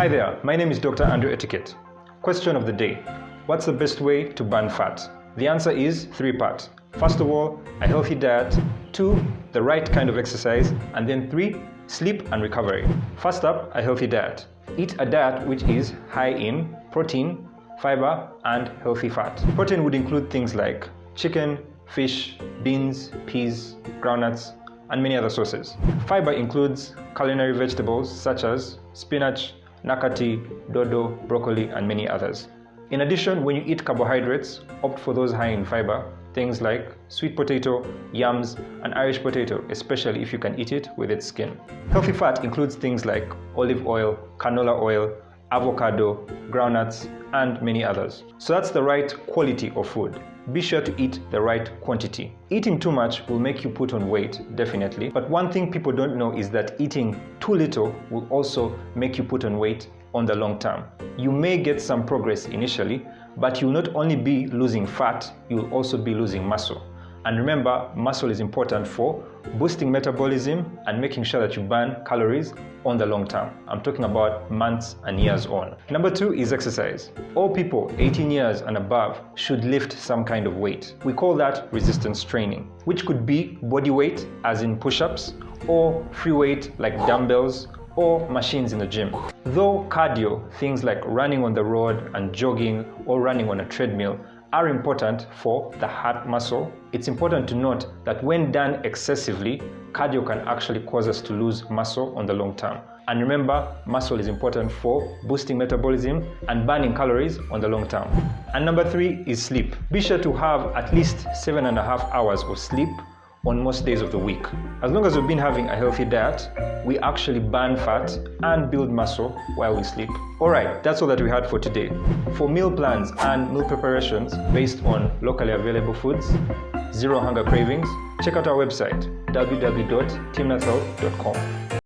Hi there, my name is Dr. Andrew Etiquette. Question of the day What's the best way to burn fat? The answer is three part. First of all, a healthy diet, two, the right kind of exercise, and then three, sleep and recovery. First up, a healthy diet. Eat a diet which is high in protein, fiber, and healthy fat. Protein would include things like chicken, fish, beans, peas, groundnuts, and many other sources. Fiber includes culinary vegetables such as spinach, nakati, dodo, broccoli, and many others. In addition, when you eat carbohydrates, opt for those high in fiber, things like sweet potato, yams, and Irish potato, especially if you can eat it with its skin. Healthy fat includes things like olive oil, canola oil, avocado, groundnuts, and many others. So that's the right quality of food. Be sure to eat the right quantity. Eating too much will make you put on weight, definitely. But one thing people don't know is that eating too little will also make you put on weight on the long term. You may get some progress initially, but you'll not only be losing fat, you'll also be losing muscle. And remember, muscle is important for boosting metabolism and making sure that you burn calories on the long term. I'm talking about months and years on. Number two is exercise. All people 18 years and above should lift some kind of weight. We call that resistance training, which could be body weight, as in push ups, or free weight like dumbbells or machines in the gym. Though cardio, things like running on the road and jogging or running on a treadmill, are important for the heart muscle, it's important to note that when done excessively, cardio can actually cause us to lose muscle on the long term. And remember, muscle is important for boosting metabolism and burning calories on the long term. And number three is sleep. Be sure to have at least seven and a half hours of sleep on most days of the week. As long as we've been having a healthy diet, we actually burn fat and build muscle while we sleep. Alright, that's all that we had for today. For meal plans and meal preparations based on locally available foods, zero hunger cravings, check out our website www.timnathhealth.com.